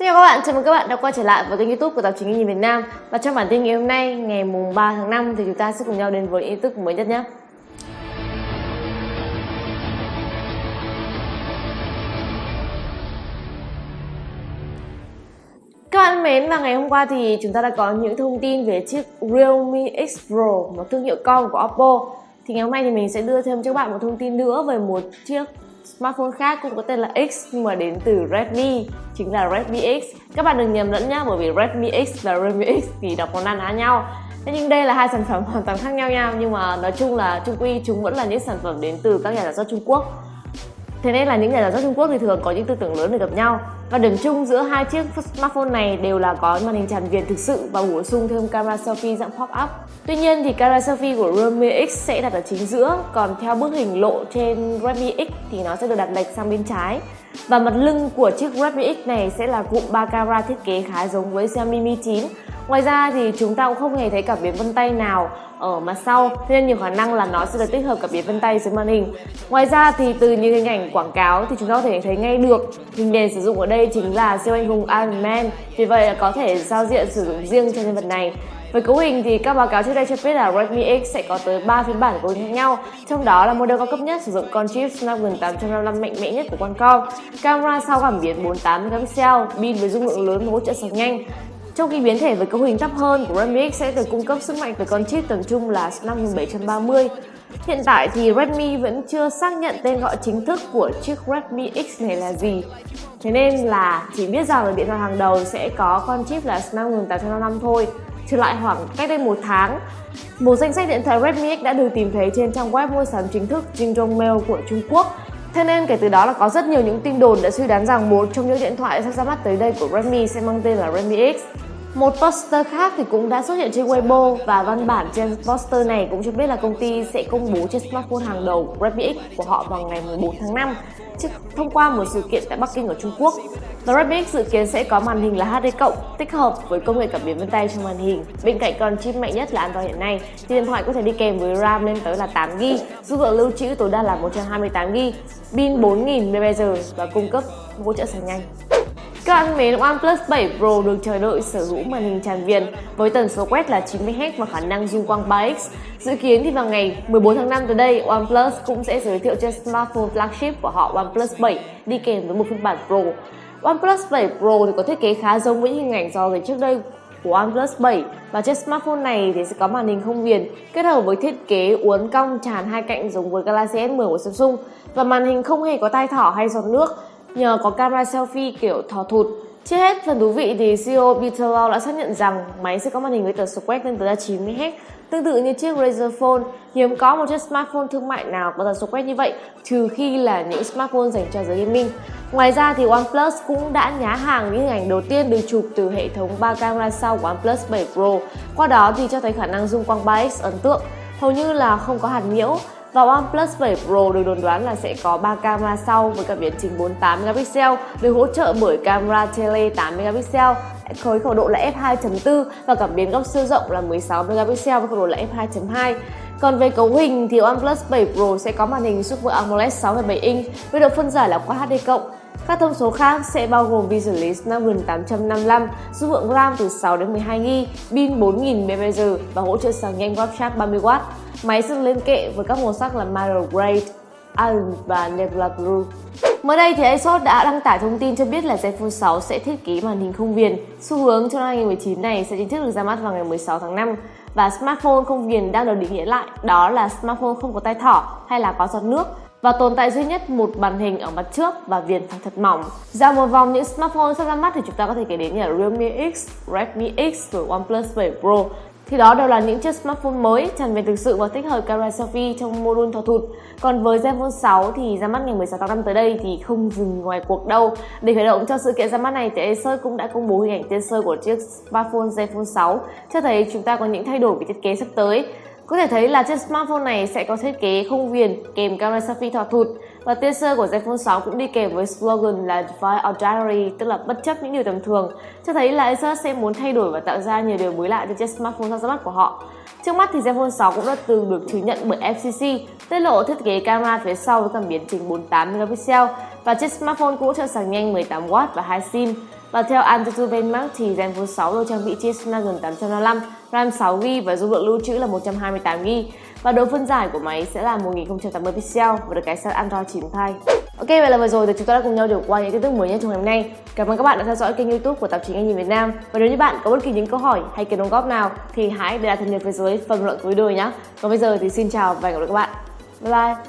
Xin chào các bạn, chào mừng các bạn đã quay trở lại với kênh youtube của tạp chí Nhìn Việt Nam. Và trong bản tin ngày hôm nay, ngày mùng 3 tháng 5 thì chúng ta sẽ cùng nhau đến với tin tức mới nhất nhé. Các bạn mến, và ngày hôm qua thì chúng ta đã có những thông tin về chiếc Realme X Pro, một thương hiệu con của Oppo. Thì ngày hôm nay thì mình sẽ đưa thêm cho các bạn một thông tin nữa về một chiếc smartphone khác cũng có tên là X nhưng mà đến từ Redmi, chính là Redmi X. Các bạn đừng nhầm lẫn nhá, bởi vì Redmi X và Redmi X thì đọc có ăn ná nhau. Thế nhưng đây là hai sản phẩm hoàn toàn khác nhau nhau nhưng mà nói chung là chung quy chúng vẫn là những sản phẩm đến từ các nhà sản xuất Trung Quốc. Thế nên là những nhà sản xuất Trung Quốc thì thường có những tư tưởng lớn để gặp nhau và điểm chung giữa hai chiếc smartphone này đều là có màn hình tràn viền thực sự và bổ sung thêm camera selfie dạng pop-up. Tuy nhiên thì camera selfie của Realme X sẽ đặt ở chính giữa, còn theo bức hình lộ trên Redmi X thì nó sẽ được đặt lệch sang bên trái. Và mặt lưng của chiếc Redmi X này sẽ là cụm 3 camera thiết kế khá giống với Xiaomi Mi 9. Ngoài ra thì chúng ta cũng không hề thấy cảm biến vân tay nào ở mặt sau nên nhiều khả năng là nó sẽ được tích hợp cảm biến vân tay dưới màn hình. Ngoài ra thì từ những hình ảnh quảng cáo thì chúng ta có thể thấy ngay được hình nền sử dụng ở đây chính là siêu anh hùng Iron Man. Vì vậy là có thể giao diện sử dụng riêng cho nhân vật này. Với cấu hình thì các báo cáo trước đây cho biết là Redmi X sẽ có tới 3 phiên bản cấu hình khác nhau, trong đó là model cao cấp nhất sử dụng con chip Snapdragon 855 mạnh mẽ nhất của Qualcomm, camera sau cảm biến 48 megapixel, pin với dung lượng lớn và hỗ trợ sạc nhanh. Trong khi biến thể với cấu hình thấp hơn của Redmi X sẽ được cung cấp sức mạnh với con chip tầm trung là Snapdragon 730. Hiện tại thì Redmi vẫn chưa xác nhận tên gọi chính thức của chiếc Redmi X này là gì. Thế nên là chỉ biết rằng là điện thoại hàng đầu sẽ có con chip là Snapdragon 855 thôi. Trở lại khoảng cách đây một tháng, một danh sách điện thoại Redmi X đã được tìm thấy trên trang web mua sắm chính thức Jingdong Mail của Trung Quốc. Thế nên kể từ đó là có rất nhiều những tin đồn đã suy đoán rằng một trong những điện thoại sắp ra mắt tới đây của Redmi sẽ mang tên là Redmi X. Một poster khác thì cũng đã xuất hiện trên Weibo và văn bản trên poster này cũng cho biết là công ty sẽ công bố chiếc smartphone hàng đầu Redmi X của họ vào ngày 14 tháng 5 thông qua một sự kiện tại Bắc Kinh ở Trung Quốc. Và Redmi X dự kiến sẽ có màn hình là HD cộng tích hợp với công nghệ cảm biến vân tay trong màn hình. Bên cạnh con chip mạnh nhất là Android hiện nay, thì điện thoại có thể đi kèm với RAM lên tới là 8GB, dung lượng lưu trữ tối đa là 128GB, pin 4000 mAh và cung cấp hỗ trợ sạc nhanh. Các bạn mến, OnePlus 7 Pro được chờ đợi sở hữu màn hình tràn viền với tần số quét là 90Hz và khả năng zoom quang 3x. Dự kiến thì vào ngày 14 tháng 5 tới đây, OnePlus cũng sẽ giới thiệu chiếc smartphone flagship của họ OnePlus 7 đi kèm với một phiên bản Pro. OnePlus 7 Pro thì có thiết kế khá giống với những hình ảnh do trước đây của OnePlus 7 và chiếc smartphone này thì sẽ có màn hình không viền kết hợp với thiết kế uốn cong tràn hai cạnh giống với Galaxy S10 của Samsung và màn hình không hề có tai thỏ hay giọt nước nhờ có camera selfie kiểu thò thụt. Trước hết, phần thú vị thì CEO Peter Lau đã xác nhận rằng máy sẽ có màn hình với tần số quét lên tới 90Hz, tương tự như chiếc Razer Phone. Hiếm có một chiếc smartphone thương mại nào có tần số quét như vậy, trừ khi là những smartphone dành cho giới gaming. Ngoài ra thì OnePlus cũng đã nhá hàng những hình ảnh đầu tiên được chụp từ hệ thống 3 camera sau của OnePlus 7 Pro. Qua đó thì cho thấy khả năng zoom quang 3x ấn tượng, hầu như là không có hạt nhiễu và OnePlus 7 Pro được đồn đoán là sẽ có 3 camera sau với cảm biến chính 48 megapixel được hỗ trợ bởi camera tele 8 megapixel với khẩu độ là f2.4 và cảm biến góc siêu rộng là 16 megapixel với khẩu độ là f2.2. Còn về cấu hình thì OnePlus 7 Pro sẽ có màn hình Super AMOLED 6,7 inch với độ phân giải là Quad HD+. Các thông số khác sẽ bao gồm vi xử Snapdragon 855, dung lượng RAM từ 6 đến 12GB, pin 4000 mAh và hỗ trợ sạc nhanh WhatsApp 30W. Máy sẽ lên kệ với các màu sắc là Marble Gray, Iron và Nebula Blue. Mới đây thì ASUS đã đăng tải thông tin cho biết là Zenfone 6 sẽ thiết kế màn hình không viền. Xu hướng cho năm 2019 này sẽ chính thức được ra mắt vào ngày 16 tháng 5 và smartphone không viền đang được định nghĩa lại đó là smartphone không có tay thỏ hay là có giọt nước và tồn tại duy nhất một màn hình ở mặt trước và viền phải thật mỏng. Ra một vòng những smartphone sắp ra mắt thì chúng ta có thể kể đến như là Realme X, Redmi X rồi OnePlus 7 Pro thì đó đều là những chiếc smartphone mới tràn về thực sự và tích hợp camera selfie trong module thò thụt. Còn với Zenfone 6 thì ra mắt ngày 16 tháng 5 tới đây thì không dừng ngoài cuộc đâu. Để khởi động cho sự kiện ra mắt này thì Acer cũng đã công bố hình ảnh teaser của chiếc smartphone Zenfone 6 cho thấy chúng ta có những thay đổi về thiết kế sắp tới. Có thể thấy là chiếc smartphone này sẽ có thiết kế không viền kèm camera selfie thò thụt và teaser của Zenfone 6 cũng đi kèm với slogan là Defy Ordinary, tức là bất chấp những điều tầm thường, cho thấy là Asus sẽ muốn thay đổi và tạo ra nhiều điều mới lạ cho chiếc smartphone sắp ra mắt của họ. Trước mắt thì Zenfone 6 cũng đã từng được chứng nhận bởi FCC, tiết lộ thiết kế camera phía sau với cảm biến trình 48 megapixel và chiếc smartphone cũng cho trợ sạc nhanh 18W và 2 SIM. Và theo Antutu Benchmark thì Zenfone 6 được trang bị chip Snapdragon 855, RAM 6GB và dung lượng lưu trữ là 128GB. Và độ phân giải của máy sẽ là 1080 pixel và được cài sẵn Android 9 thay. Ok, vậy là vừa rồi thì chúng ta đã cùng nhau điểm qua những tin tức mới nhất trong ngày hôm nay. Cảm ơn các bạn đã theo dõi kênh youtube của tạp chí Anh nhìn Việt Nam. Và nếu như bạn có bất kỳ những câu hỏi hay kiến đóng góp nào thì hãy để lại thân nhật phía dưới phần luận của video nhé. Còn bây giờ thì xin chào và hẹn gặp lại các bạn. Bye bye!